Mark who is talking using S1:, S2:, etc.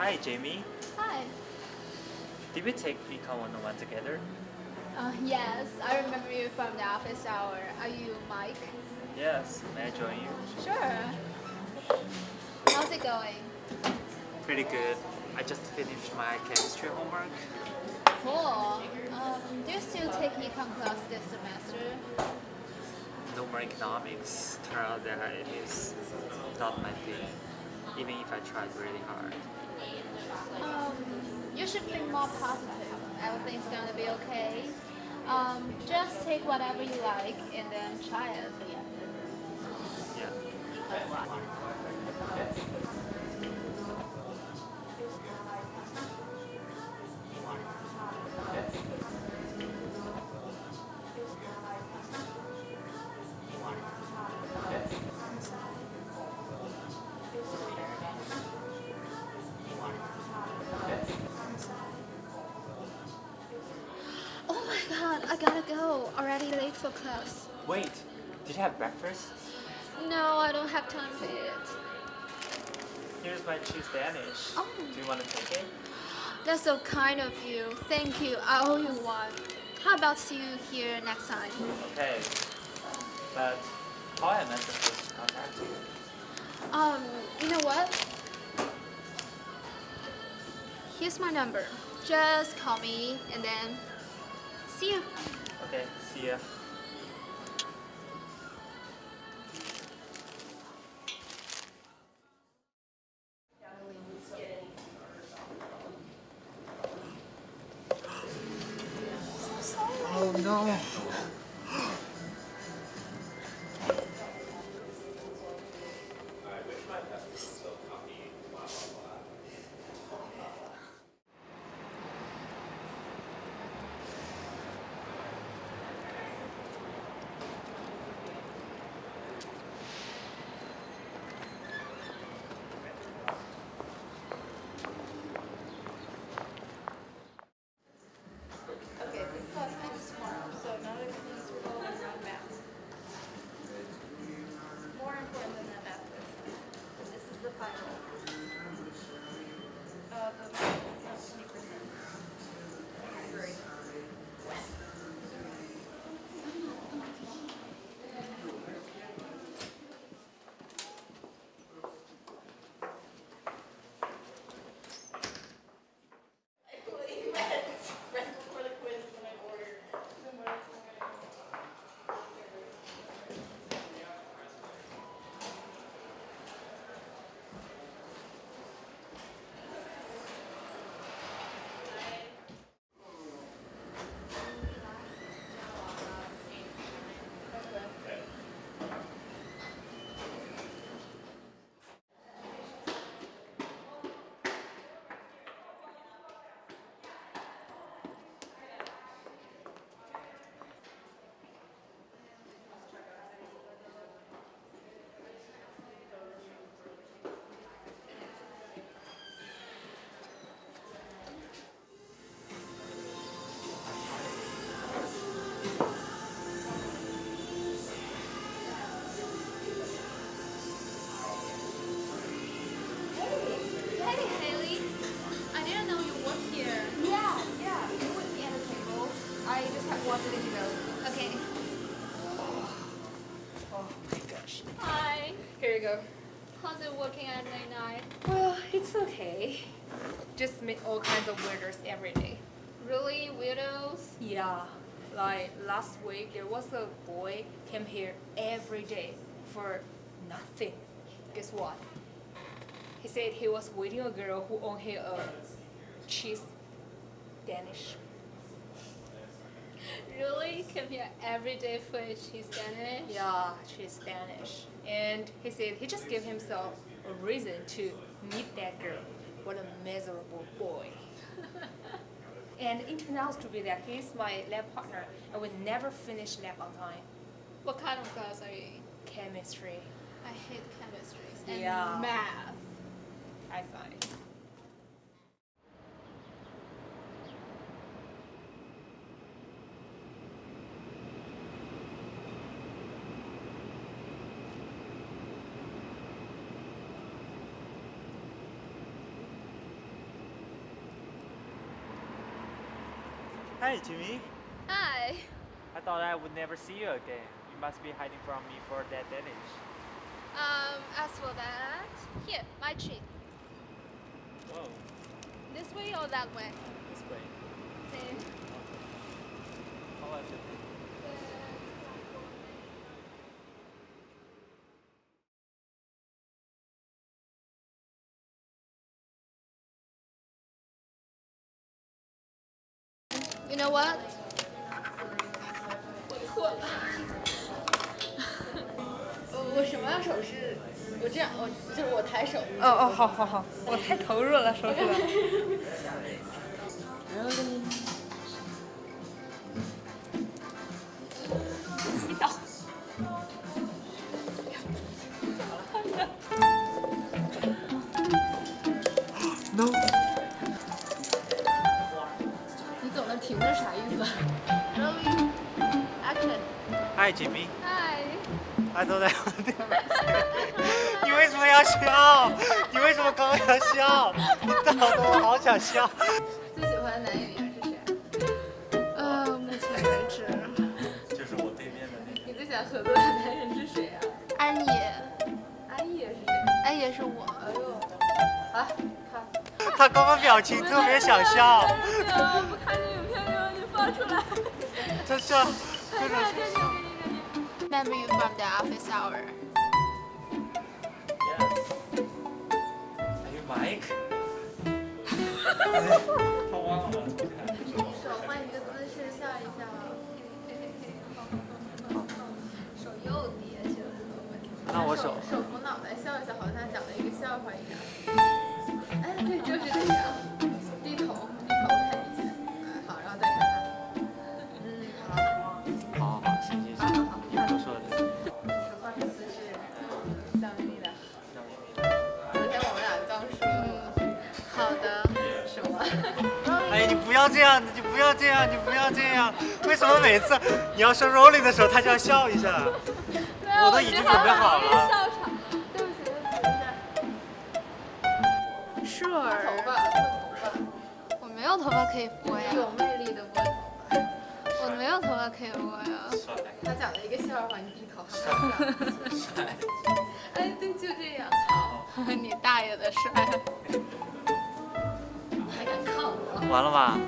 S1: Hi, Jamie.
S2: Hi.
S1: Did we take Econ 101 together?
S2: Uh, yes, I remember you from the office hour. Are you Mike?
S1: Yes. May I join you?
S2: Sure. How's it going?
S1: Pretty good. I just finished my chemistry homework.
S2: Cool. Um, do you still take econ class this semester?
S1: No more economics. Turns out that it is not my thing, even if I tried really hard.
S2: Um, you should think more positive. Everything's gonna be okay. Um, just take whatever you like and then try it. I. Already late for class.
S1: Wait, did you have breakfast?
S2: No, I don't have time for it.
S1: Here's my cheese Danish.
S2: Oh.
S1: Do you want to take it?
S2: That's so kind of you. Thank you. I owe you one. How about see you here next time?
S1: Okay. But how am I supposed to contact you?
S2: Um, you know what? Here's my number. Just call me and then see you.
S3: 对，是的。
S2: Hi.
S3: Here you go.
S2: How's it working at late night?
S3: Well, it's okay. Just meet all kinds of weirdos every day.
S2: Really, weirdos?
S3: Yeah. Like last week, there was a boy came here every day for nothing. Guess what? He said he was waiting a girl who owned here a cheese Danish.
S2: Really? Come here every day for a cheese Danish?
S3: Yeah, she's Spanish. And he said he just gave himself a reason to meet that girl. What a miserable boy. and it turned out to be that he's my lab partner and we never finish lab on time.
S2: What kind of class are you in?
S3: Chemistry,
S2: I hate chemistry and
S3: Yeah.
S2: math.
S3: I find.
S1: Hi, Jimmy.
S2: Hi.
S1: I thought I would never see you again. You must be hiding from me for that Danish.
S2: Um, as for that, here, my treat.
S1: Whoa,
S2: This way or that way?
S1: this way.
S2: Same.
S1: How was it?
S2: You know what?
S4: 我错了。我 我什么样手势？我这样，我就是我抬手。哦哦，好好好，我太投入了，手指 了。你
S1: Would never see you again. 你为什么要笑？你为什么刚刚要笑？你搞得我好想笑。
S4: 最喜欢的男演员是谁？
S2: 呃，目前为止，
S1: 就是我对面的那个。
S4: 你最想合作的男人是谁啊？
S2: 安野，
S4: 安野是谁？
S2: 安野是我。
S4: 哎呦，啊，看。
S1: 他刚刚表情特别想笑，
S4: 不看见影片就让你放出来。
S1: 真是，真的
S4: 这里，这里，这里。
S2: Memory from the office hour.
S1: Yes. Are you Mike? 他忘了。
S2: 手换一个姿势笑一笑。手又叠起来。
S1: 那我手
S2: 手扶脑袋笑一笑，好像讲了一个笑话一样。哎，对，就是这样。
S1: 要这样，你不要这样，你不要这样。为什么每次你要说 rolling 的时候，他就要笑一下？我都已经准备好了。
S2: 笑场。对不起，对不起，没事。Sure。
S4: 头发，头发，
S2: 我没有头发可以拨呀。
S4: 有魅力的拨头发。
S2: 我没有头发可以拨呀。
S4: 他讲了一个笑话，你低头还不笑。哎，对，就这样。
S2: 你大爷的帅！
S1: 完了吧？